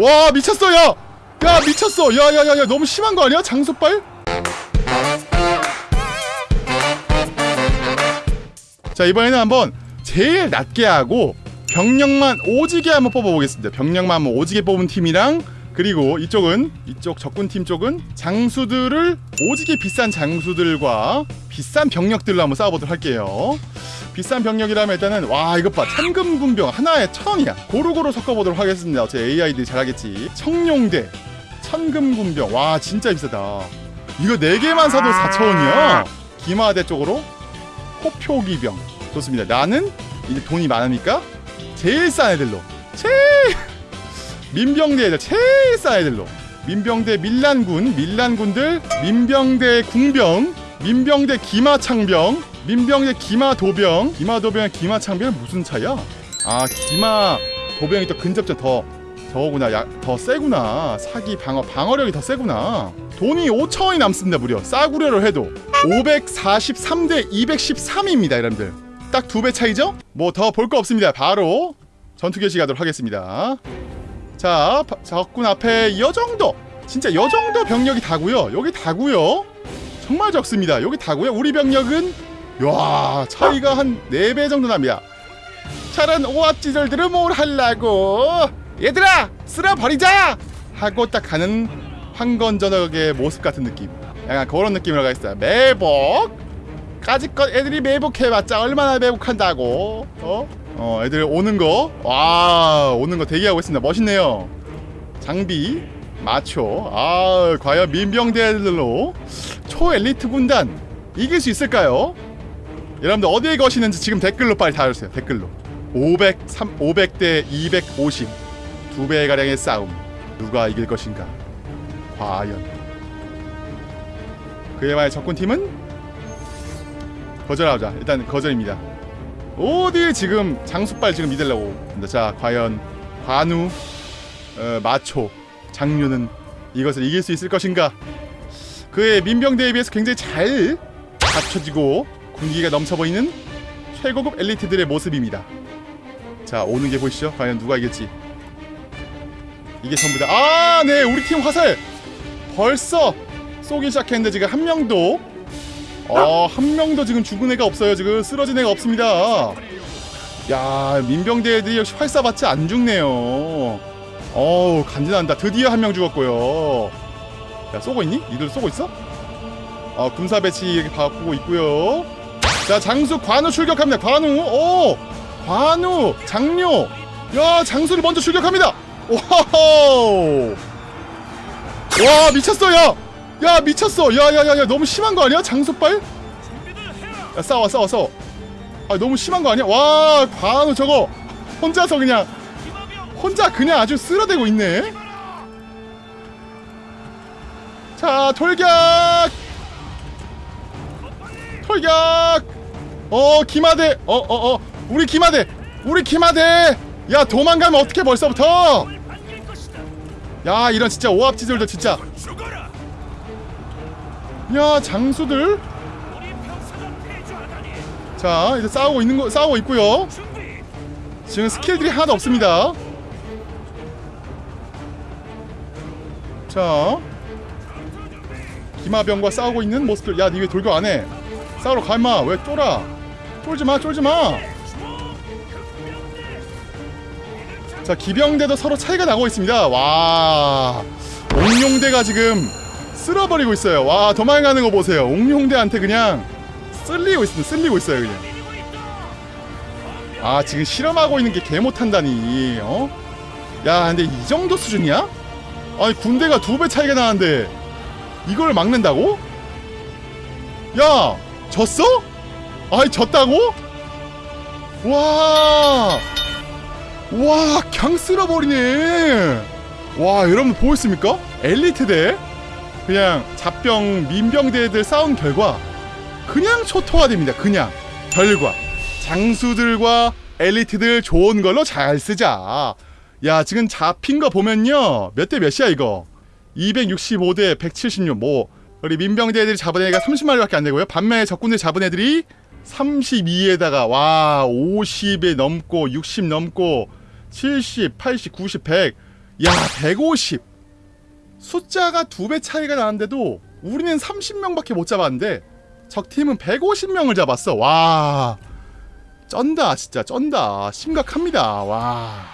와 미쳤어 야! 야 미쳤어 야야야야 너무 심한 거 아니야 장소빨? 자 이번에는 한번 제일 낮게 하고 병력만 오지게 한번 뽑아보겠습니다 병력만 한번 오지게 뽑은 팀이랑 그리고 이쪽은 이쪽 적군팀 쪽은 장수들을 오지게 비싼 장수들과 비싼 병력들로 한번 싸워보도록 할게요 비싼 병력이라면 일단은 와 이것 봐. 참금군병 하나에 천 원이야. 고루고루 섞어보도록 하겠습니다. 제 AI들이 잘하겠지. 청룡대 천금군병. 와 진짜 비싸다. 이거 4개만 사도 4천원이야? 기마대 쪽으로 호표기병. 좋습니다. 나는 이제 돈이 많으니까 제일 싼 애들로 제일 민병대 애들 제일 싼 애들로. 민병대 밀란군 밀란군들 민병대 궁병 민병대 기마창병 민병대 기마도병. 기마도병 기마창병 무슨 차이야? 아 기마도병이 또 근접전 더 저거구나. 야, 더 세구나. 사기 방어 방어력이 더 세구나. 돈이 5천원이 남습니다 무려. 싸구려를 해도. 543대 213입니다 여러분들. 딱 두 배 차이죠? 뭐 더 볼 거 없습니다. 바로 전투 개시 가도록 하겠습니다. 자 바- 적군 앞에 이 정도. 진짜 이 정도 병력이 다고요. 여기 다고요. 정말 적습니다. 여기 다고요. 우리 병력은 야 차이가 한 4배 정도 납니다. 저런 오합지졸들은 뭘 할라고 얘들아 쓸어버리자! 하고 딱 가는 황건전역의 모습 같은 느낌. 약간 그런 느낌으로 가있어요 매복! 까짓것 애들이 매복해봤자 얼마나 매복한다고. 어? 어 애들 오는 거와 오는 거 대기하고 있습니다. 멋있네요. 장비 마초. 아 과연 민병대들로 초엘리트 군단 이길 수 있을까요? 여러분들 어디에 거시는지 지금 댓글로 빨리 달아주세요. 댓글로. 500, 3, 500대 250 두 배가량의 싸움. 누가 이길 것인가? 과연. 그에 만의 적군팀은? 거절하자. 일단 거절입니다. 어디 지금 장수빨 지금 믿으려고. 자 과연 관우 어, 마초 장류는 이것을 이길 수 있을 것인가? 그의 민병대에 비해서 굉장히 잘 갖춰지고 군기가 넘쳐 보이는 최고급 엘리트들의 모습입니다. 자 오는 게 보이시죠? 과연 누가 이길지. 이게 전부다 아 네 우리 팀 화살! 벌써 쏘기 시작했는데 지금 한 명도 어 한 명도 지금 죽은 애가 없어요. 지금 쓰러진 애가 없습니다. 야 민병대 애들이 역시 활사 받지 안 죽네요. 어우 간지난다. 드디어 한 명 죽었고요. 야 쏘고 있니? 니들 쏘고 있어? 어 군사 배치 바꾸고 있고요 자 장수 관우 출격합니다. 관우 오 관우 장료 야 장수를 먼저 출격합니다. 와우. 와 미쳤어 야! 야 미쳤어. 야야야야 너무 심한 거 아니야? 장수빨? 야 싸워 싸워 싸워. 아 너무 심한 거 아니야? 와 관우 저거. 혼자서 그냥 혼자 그냥 아주 쓸어대고 있네. 자 돌격! 돌격 어 기마대. 어어 어. 우리 기마대. 우리 기마대. 야 도망가면 어떻게 벌써부터? 야 이런 진짜 오합지졸들 진짜. 야 장수들. 자 이제 싸우고 있는 거 싸우고 있고요. 지금 스킬들이 하나도 없습니다. 자. 기마병과 싸우고 있는 모습들. 야니 왜 돌격 안해? 싸우러 가마. 왜 쫄아 쫄지마 쫄지마 자 기병대도 서로 차이가 나고 있습니다 와 옥룡대가 지금 쓸어버리고 있어요 와 도망가는 거 보세요 옥룡대한테 그냥 쓸리고 있습니다 쓸리고 있어요 그냥 아 지금 실험하고 있는 게 개 못한다니 어? 야 근데 이 정도 수준이야? 아니 군대가 두 배 차이가 나는데 이걸 막는다고? 야 졌어? 아니 졌다고? 와 와, 그냥 쓸어버리네. 와, 여러분 보였습니까? 엘리트대 그냥 잡병 민병대들 싸운 결과 그냥 초토화됩니다. 그냥 결과 장수들과 엘리트들 좋은 걸로 잘 쓰자. 야, 지금 잡힌 거 보면요. 몇 대 몇이야 이거? 265대 176. 뭐 우리 민병대 애들이 잡은 애가 30마리밖에 안 되고요. 반면에 적군들 잡은 애들이 32에다가 와 50에 넘고 60 넘고 70, 80, 90, 100 야 150 숫자가 두 배 차이가 나는데도 우리는 30명밖에 못 잡았는데 적팀은 150명을 잡았어. 와 쩐다 진짜 쩐다. 심각합니다. 와